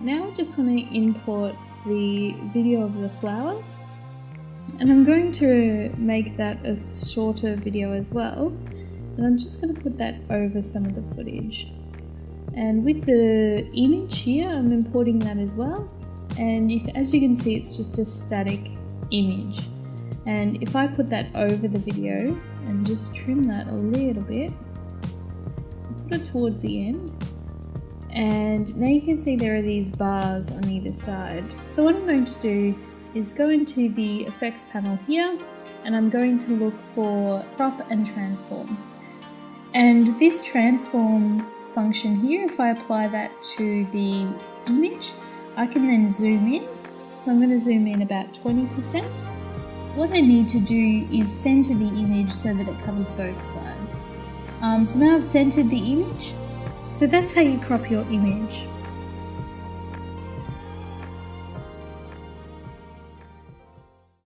now I just want to import the video of the flower. And I'm going to make that a shorter video as well. And I'm just going to put that over some of the footage. And with the image here I'm importing that as well. And you, as you can see it's just a static image. And if I put that over the video and just trim that a little bit put it towards the end and now you can see there are these bars on either side. So what I'm going to do is go into the effects panel here and I'm going to look for crop and transform. And this transform function here if I apply that to the image I can then zoom in. So I'm going to zoom in about 20% what I need to do is center the image so that it covers both sides. Um, so now I've centered the image so that's how you crop your image.